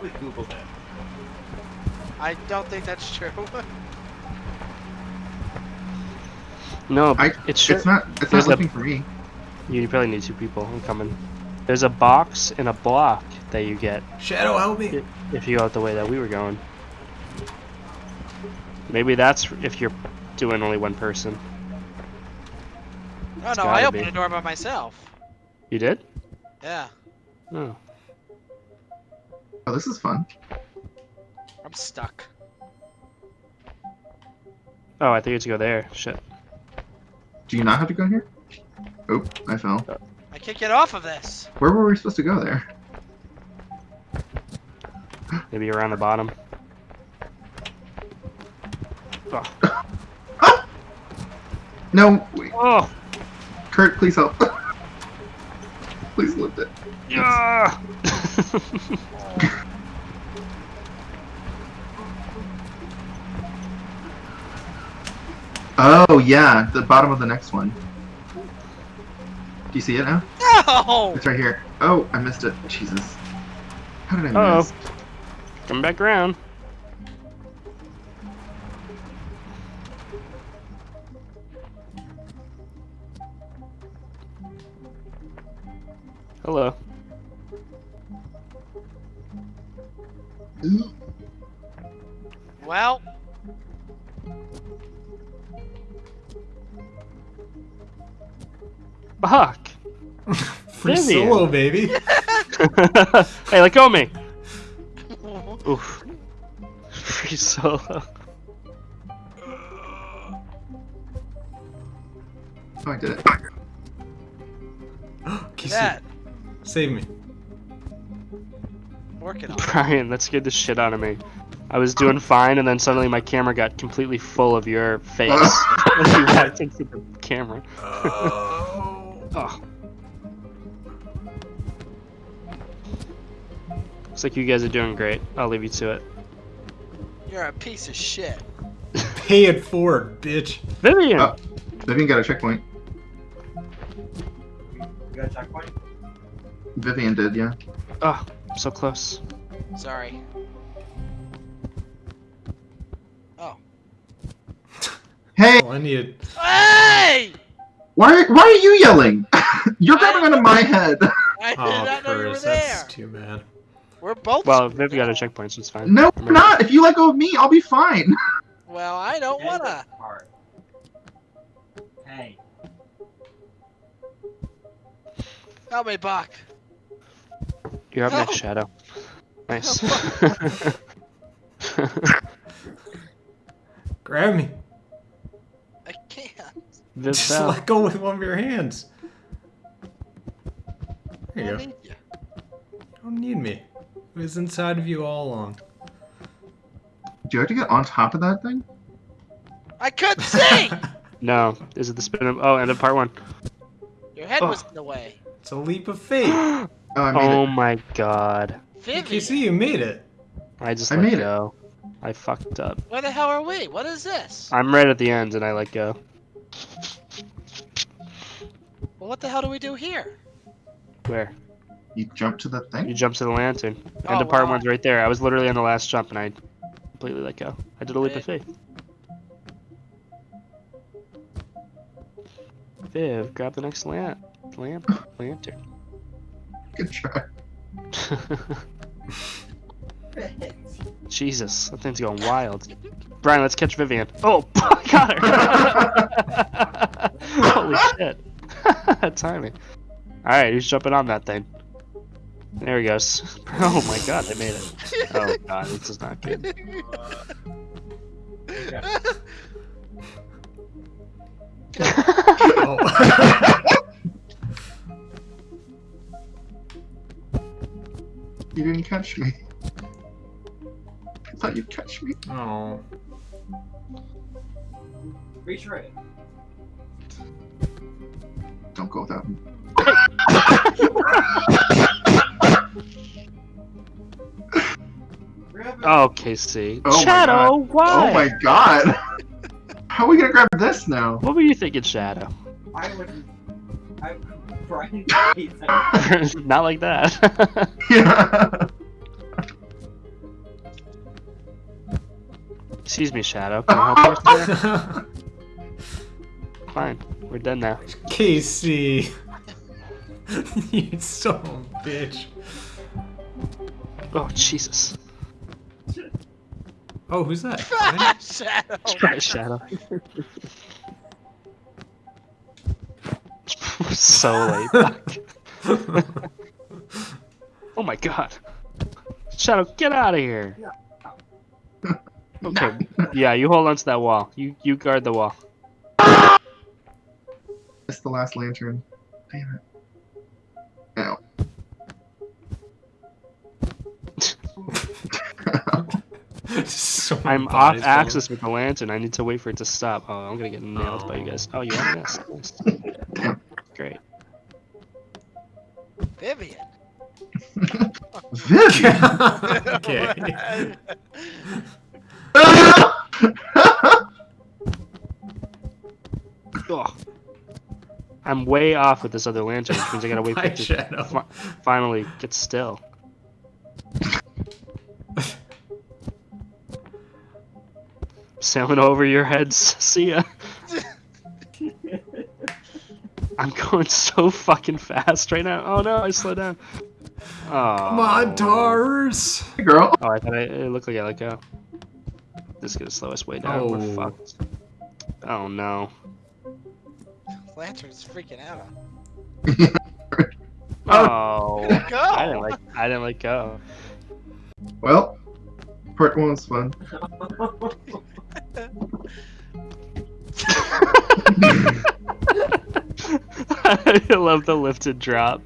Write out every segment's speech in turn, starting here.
probably Googled it. I don't think that's true. No, I, it's true. it's not. It's There's not a- looking for me. You probably need two people. I'm coming. There's a box and a block that you get Shadow, help me. if you go out the way that we were going. Maybe that's if you're doing only one person. Oh It's no, I gotta opened be. the door by myself. You did? Yeah, No. Oh, this is fun. I'm stuck. Oh, I think it's to go there. Shit. Do you not have to go here? Oh, I fell. Uh, I can't get off of this. Where were we supposed to go there? Maybe around the bottom. Oh. No, wait. oh. Kurt, please help. please lift it. Yeah. Oh yeah, the bottom of the next one. Do you see it now? No! It's right here. Oh, I missed it. Jesus. How did I Uh-oh. miss? Come back around. Hello. Ooh. Well, Fuck. Free Vivian. solo, baby. hey, let go of me. Oof. Free solo. Oh, I did it. Kiss that Save me. working on. it. Brian, that scared the shit out of me. I was doing fine, and then suddenly my camera got completely full of your face. when you walked into the camera. Oh. Oh. Looks like you guys are doing great. I'll leave you to it. You're a piece of shit. Pay it forward, bitch. Vivian! Oh. Vivian got a checkpoint. You got a checkpoint? Vivian did, yeah. Oh, so close. Sorry. Oh. Hey, Oh, I need. Hey! Why why are you yelling? You're grabbing onto my head. I did Oh, not know you were there. that's too bad. We're both. Well, screwed Viv got a checkpoint, so it's fine. No, Remember. not. If you let go of me, I'll be fine. Well, I don't End wanna. this. Hey. Help me, Buck. You're up next, Shadow. Nice. Grab me. I Just fell. let go with one of your hands. There you I go. need you. Don't need me. It was inside of you all along. Do you have to get on top of that thing? I couldn't see. No, is it the spin of? Oh, end of part one. Your head was Oh. in the way. it's a leap of faith. oh Oh, I made oh it. my god. Vivian, KC, you made it. I just I let made it. I fucked up. where the hell are we? What is this? I'm right at the end and I let go. Well, what the hell do we do here? Where? You jump to the thing? You thing? jumped to the lantern. Oh, End of part wow. one's right there. I was literally on the last jump and I completely let go. I did a leap of faith. Viv, grab the next lamp. Lamp? Lantern. Good try. Jesus, that thing's going wild. Brian, let's catch Vivian. Oh, I got her! Holy shit. Timing. Alright, who's jumping on that thing? There he goes. Oh my god, I made it. Oh god, this is not good. Oh. You didn't catch me. I thought you'd catch me. oh. Reach right. Don't go without me. Grab it. Oh, KC. Oh Shadow, why? Oh my god! How are we gonna grab this now? What were you thinking, Shadow? I would. I. Brian hates. Not like that. yeah. Excuse me, Shadow. Can I help you? sir? Fine. We're done now. Casey. you son of a bitch. Oh, Jesus. Oh, who's that? Shadow. Try Shadow. so late. Fuck. oh my god. Shadow, get out of here. Okay. Yeah, you hold on to that wall. You you guard the wall. It's the last lantern. Damn it. Ow. so I'm off bodies axis with the lantern. I need to wait for it to stop. Oh, I'm gonna get nailed by you guys. Oh, oh you have this. Nice. Great. Vivian. Vivian! okay. I'm way off with this other lantern, which means I gotta wait for My it to shadow. fi- finally get still. Sailing over your heads. See ya. I'm going so fucking fast right now. Oh no, I slowed down. Oh. Come on, oh. Tars. Hey, girl. Oh, I thought I, it looked like I let go. This is gonna slow us way down. We're Oh. fucked. Oh no. Lantern's freaking out on. Oh. oh. Go. I didn't like. I didn't let go. Well, part one was fun. I love the lifted drop.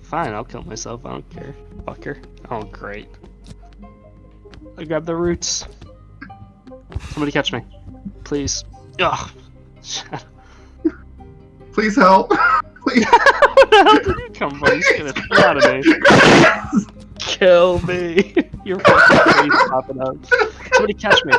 Fine, I'll kill myself. I don't care. Fucker. Oh, great. I grab the roots. Somebody catch me. Please. Ugh. Shut Please help. Please. Where the hell did you come from? He's gonna throw out of me. Kill me. Your fucking face popping up. Somebody catch me.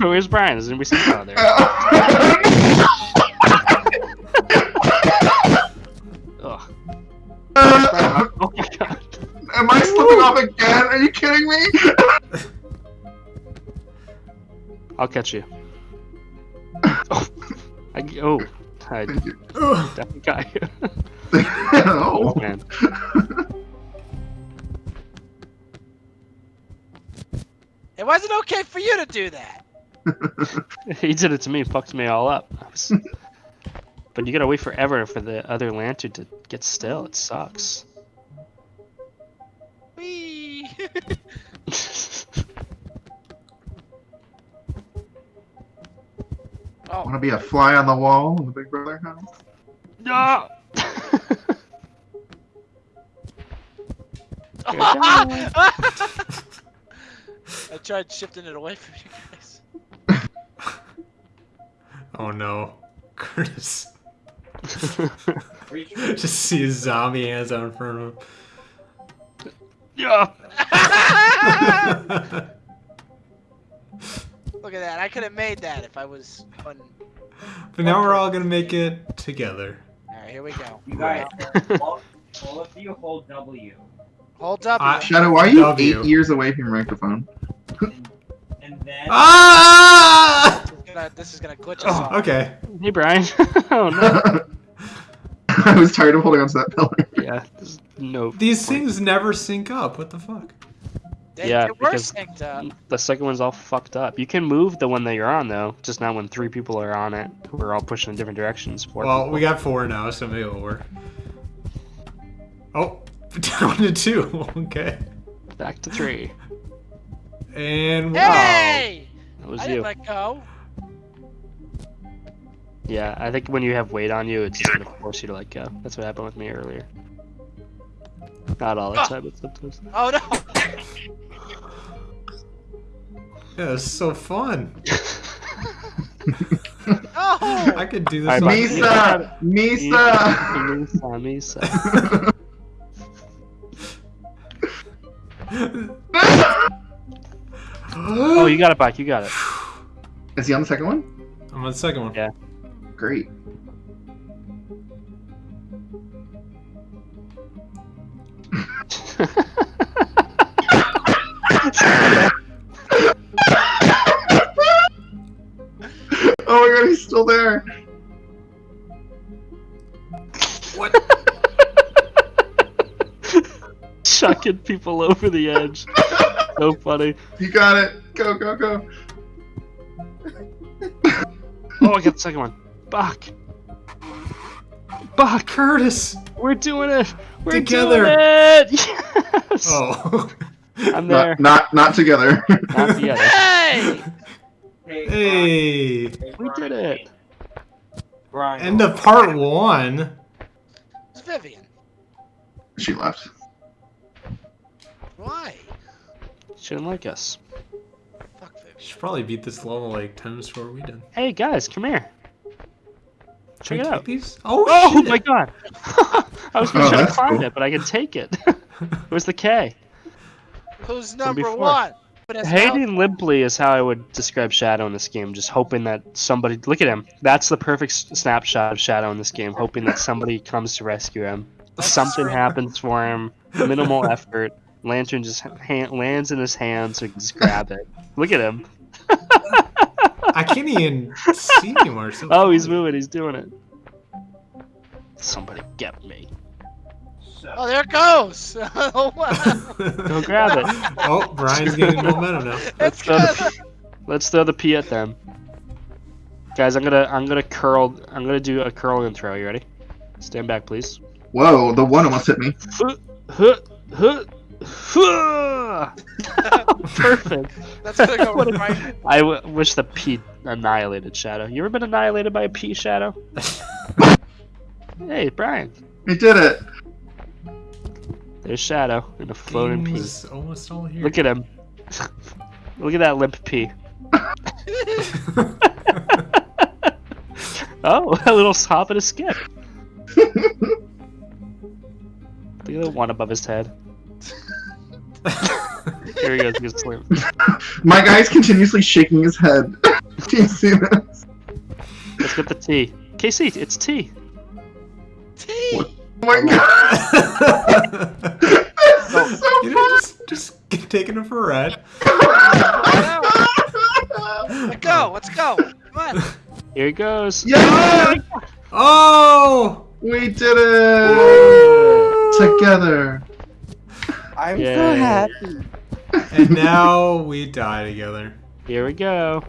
Where's Brian? Is anybody seen out oh, there? Ugh. Brian, oh my god. Am I slipping off again? Are you kidding me? I'll catch you. Oh. I, oh. You. Ugh. definitely got you. oh. Man. It wasn't okay for you to do that. he did it to me, fucked me all up. I was... but you gotta wait forever for the other lantern to get still. It sucks. Oh, Want to be a fly on the wall in the Big Brother house? no! I tried shifting it away from you guys. Oh no. Curtis. Just see his zombie hands out in front of him. yeah! Him. Look at that. I could have made that if I was on. but now we're all gonna make it together. Alright, here we go. You guys, all, all of you hold W. Hold up. I- Shadow, why are you W. eight years away from your microphone? And then Ah! this, is gonna, this is gonna glitch us Oh, okay. hey, Brian. oh no. I was tired of holding onto that pillar. Yeah, no. These point. things never sync up. What the fuck? They, Yeah, they because- The second one's all fucked up. You can move the one that you're on though, just not when three people are on it we are all pushing in different directions. Four Well, people. we got four now, so maybe it'll work. Oh, down to two. Okay. back to three. And Hey! That was I you. didn't let go. Yeah, I think when you have weight on you, it's just gonna force you to let go. That's what happened with me earlier. Not all the Ah. time, but sometimes. Oh no! Yeah, it's so fun. Oh! I could do this. Alright. Misa! Misa! Misa, Misa. Oh, you got it back. You got it. Is he on the second one? I'm on the second one. Yeah. Great. Oh my god, he's still there. What? Chucking people over the edge. So funny. You got it. Go, go, go. Oh, I got the second one. Buck. Buck. Curtis! We're doing it. We're Together. doing it. Yes. Oh. I'm there. Not, not, not together. Not together. Hey! Hey, hey! We did it. Brian. End of part one. It's Vivian. she left. Why? She didn't like us. Fuck Vivian. Should probably beat this level like 10 times before we did. Hey guys, come here. Check I it take out. these? Oh, Oh shit. my god! I was gonna Oh, try to that's find cool. it, but I can take it. Where's the K? Who's number one? But it's Hating limply is how I would describe Shadow in this game. Just hoping that somebody look at him. That's the perfect snapshot of Shadow in this game. Hoping that somebody comes to rescue him. Something happens for him. Minimal effort. Lantern just ha- lands in his hand, so he can just grab it. Look at him. I can't even see anymore. So Oh, he's moving. He's doing it. Somebody get me. So, Oh, there it goes! oh, wow. Go grab it. oh, Brian's getting momentum now. It's throw good. the, let's throw the P at them. Guys, I'm gonna I'm gonna curl. I'm gonna do a curl and throw. You ready? Stand back, please. Whoa, the one almost hit me. Perfect. That's gonna go What a- right. I w- wish the P annihilated Shadow. You ever been annihilated by a P Shadow? Hey, Brian. We did it. There's Shadow in a floating P. Game's almost all here. Look at him. Look at that limp P. Oh, a little hop and a skip. Look at the one above his head. Here he goes. He gets slim. My guy's continuously shaking his head. Do you see this? Let's get the T. KC, it's T. T. What? Oh my god. This you know, fun. just, just get taking it for a ride. Let's go. Let's go. Come on. Here he goes. Yeah! Oh! We did it! Together. I'm Yay. so happy. And now we die together. Here we go.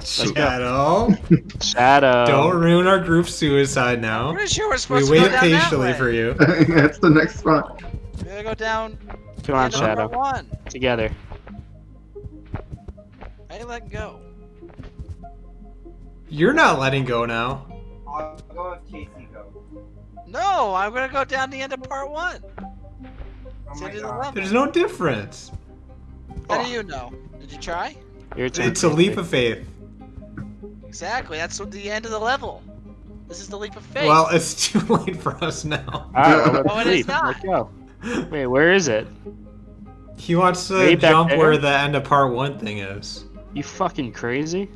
Go. Shadow. Shadow. Don't ruin our group suicide now. Pretty sure we're We to wait go down that patiently for you. That's the next spot. We gotta go down. Come on, end of number Shadow. One. Together. I ain't letting go. You're not letting go now. I'll go if Casey goes. No, I'm gonna go down the end of part one. Oh my the end of the god. There's no difference. How do you know? Did you try? Your turn. It's a leap of faith. Exactly. That's the end of the level. This is the leap of faith. Well, it's too late for us now. Alright, well, Oh, let's it is not. Let's go. Wait, where is it? He wants to Way jump where the end of part one thing is. You fucking crazy?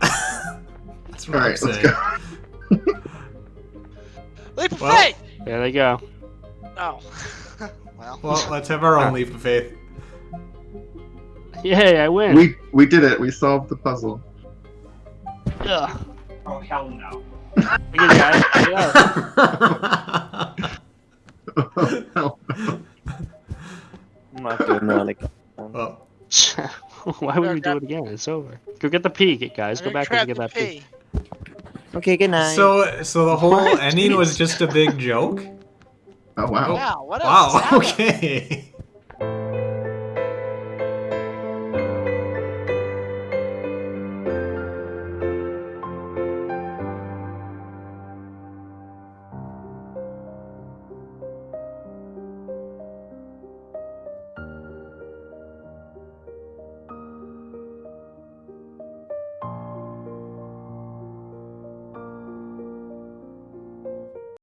That's what I'm Alright, let's go. leap of well- faith. There they go. Oh. well. Well, let's have our own leap of faith. Yay, I win. We we did it. We solved the puzzle. Ugh. Oh hell no. Look at guys. Check it out. Hell I'm not doing that again. well, Why would we do it again? It's over. Go get the P, get guys. Go back and get that P. P. Okay, good night. so so the whole What? ending was just a big joke. Oh wow. Wow. What? Wow. Okay.